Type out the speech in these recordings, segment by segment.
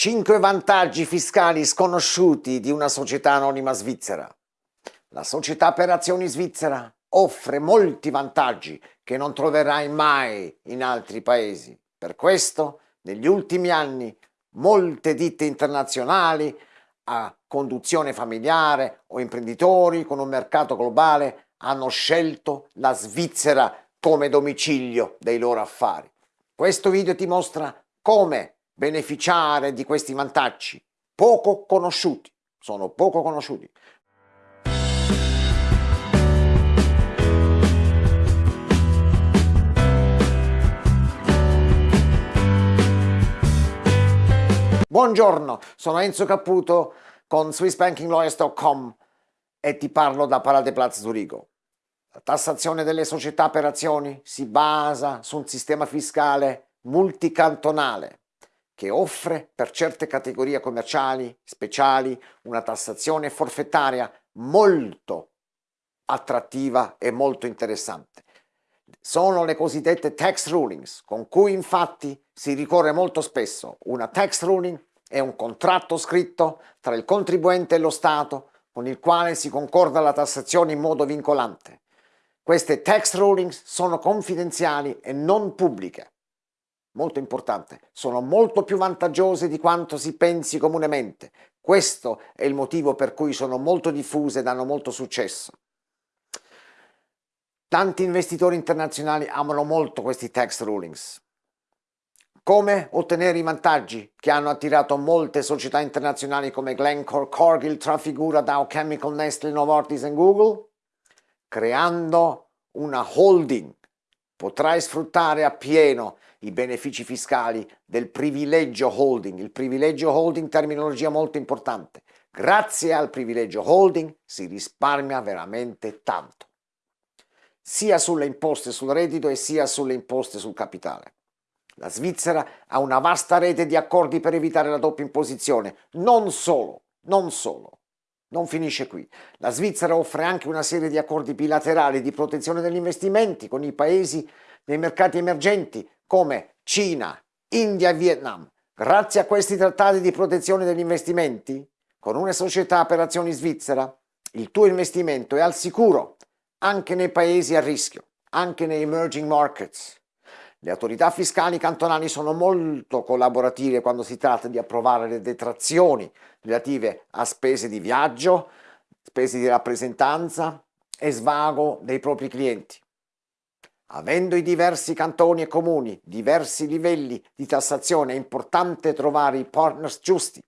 5 vantaggi fiscali sconosciuti di una società anonima svizzera. La società per azioni svizzera offre molti vantaggi che non troverai mai in altri paesi. Per questo, negli ultimi anni, molte ditte internazionali a conduzione familiare o imprenditori con un mercato globale hanno scelto la Svizzera come domicilio dei loro affari. Questo video ti mostra come beneficiare di questi vantaggi poco conosciuti, sono poco conosciuti. Buongiorno, sono Enzo Caputo con SwissBankingLawyers.com e ti parlo da Paradeplatz Zurigo. La tassazione delle società per azioni si basa su un sistema fiscale multicantonale che offre per certe categorie commerciali speciali una tassazione forfettaria molto attrattiva e molto interessante. Sono le cosiddette tax rulings, con cui infatti si ricorre molto spesso. Una tax ruling è un contratto scritto tra il contribuente e lo Stato con il quale si concorda la tassazione in modo vincolante. Queste tax rulings sono confidenziali e non pubbliche molto importante, sono molto più vantaggiose di quanto si pensi comunemente. Questo è il motivo per cui sono molto diffuse ed hanno molto successo. Tanti investitori internazionali amano molto questi tax rulings. Come ottenere i vantaggi che hanno attirato molte società internazionali come Glencore, Cargill, Trafigura, Dow Chemical, Nestle, Novartis e Google? Creando una holding. Potrai sfruttare appieno i benefici fiscali del privilegio holding. Il privilegio holding, terminologia molto importante. Grazie al privilegio holding si risparmia veramente tanto, sia sulle imposte sul reddito e sia sulle imposte sul capitale. La Svizzera ha una vasta rete di accordi per evitare la doppia imposizione. Non solo, non solo. Non finisce qui. La Svizzera offre anche una serie di accordi bilaterali di protezione degli investimenti con i paesi nei mercati emergenti come Cina, India e Vietnam, grazie a questi trattati di protezione degli investimenti, con una società per azioni svizzera, il tuo investimento è al sicuro anche nei paesi a rischio, anche nei emerging markets. Le autorità fiscali cantonali sono molto collaborative quando si tratta di approvare le detrazioni relative a spese di viaggio, spese di rappresentanza e svago dei propri clienti. Avendo i diversi cantoni e comuni diversi livelli di tassazione è importante trovare i partners giusti.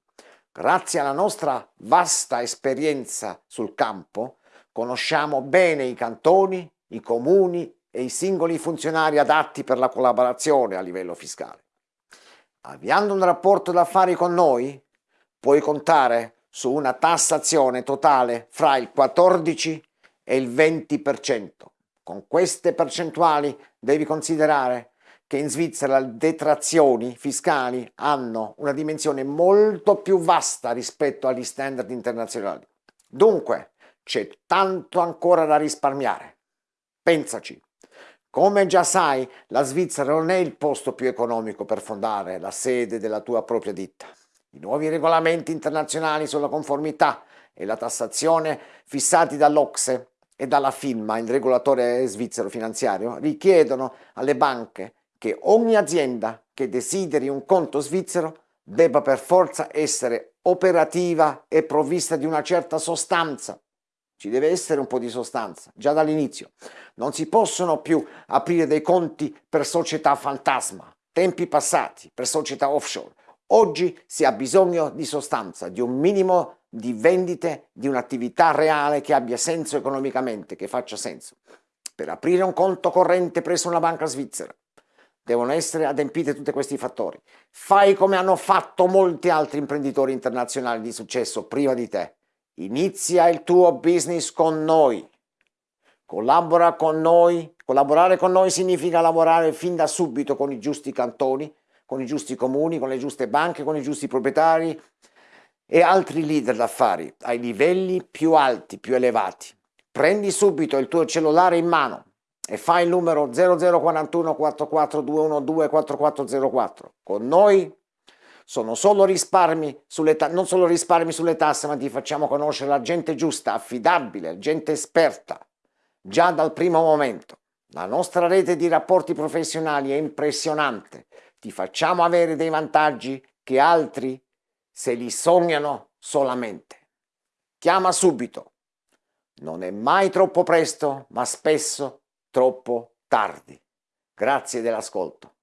Grazie alla nostra vasta esperienza sul campo conosciamo bene i cantoni, i comuni e i singoli funzionari adatti per la collaborazione a livello fiscale. Avviando un rapporto d'affari con noi puoi contare su una tassazione totale fra il 14 e il 20%. Con queste percentuali devi considerare che in Svizzera le detrazioni fiscali hanno una dimensione molto più vasta rispetto agli standard internazionali. Dunque, c'è tanto ancora da risparmiare. Pensaci. Come già sai, la Svizzera non è il posto più economico per fondare la sede della tua propria ditta. I nuovi regolamenti internazionali sulla conformità e la tassazione fissati dall'Ocse e dalla FINMA, il regolatore svizzero finanziario, richiedono alle banche che ogni azienda che desideri un conto svizzero debba per forza essere operativa e provvista di una certa sostanza. Ci deve essere un po' di sostanza, già dall'inizio. Non si possono più aprire dei conti per società fantasma, tempi passati, per società offshore. Oggi si ha bisogno di sostanza, di un minimo di vendite di un'attività reale che abbia senso economicamente, che faccia senso. Per aprire un conto corrente presso una banca svizzera devono essere adempiti tutti questi fattori. Fai come hanno fatto molti altri imprenditori internazionali di successo prima di te. Inizia il tuo business con noi. Collabora con noi. Collaborare con noi significa lavorare fin da subito con i giusti cantoni, con i giusti comuni, con le giuste banche, con i giusti proprietari, e altri leader d'affari ai livelli più alti, più elevati. Prendi subito il tuo cellulare in mano e fai il numero 0041 4412 4404. Con noi sono solo risparmi sulle non solo risparmi sulle tasse, ma ti facciamo conoscere la gente giusta, affidabile, gente esperta, già dal primo momento. La nostra rete di rapporti professionali è impressionante, ti facciamo avere dei vantaggi che altri se li sognano solamente. Chiama subito. Non è mai troppo presto, ma spesso troppo tardi. Grazie dell'ascolto.